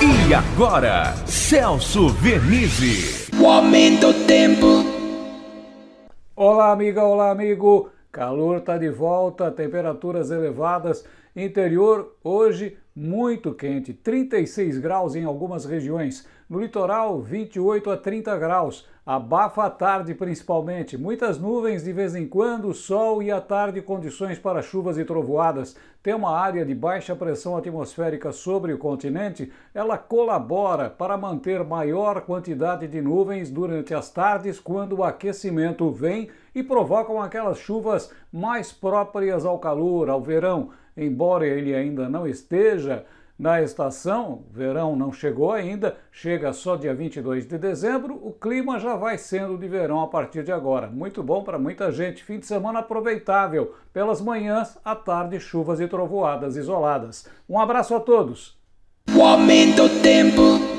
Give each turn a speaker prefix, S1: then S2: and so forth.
S1: E agora, Celso Vernizzi.
S2: O aumento do tempo.
S3: Olá, amiga, olá, amigo. Calor está de volta, temperaturas elevadas. Interior hoje muito quente, 36 graus em algumas regiões. No litoral, 28 a 30 graus. Abafa à tarde principalmente. Muitas nuvens de vez em quando, sol e à tarde condições para chuvas e trovoadas. Tem uma área de baixa pressão atmosférica sobre o continente, ela colabora para manter maior quantidade de nuvens durante as tardes quando o aquecimento vem e provocam aquelas chuvas mais próprias ao calor, ao verão. Embora ele ainda não esteja na estação, verão não chegou ainda, chega só dia 22 de dezembro, o clima já vai sendo de verão a partir de agora. Muito bom para muita gente, fim de semana aproveitável, pelas manhãs, à tarde, chuvas e trovoadas isoladas. Um abraço a todos!
S2: O aumento do tempo.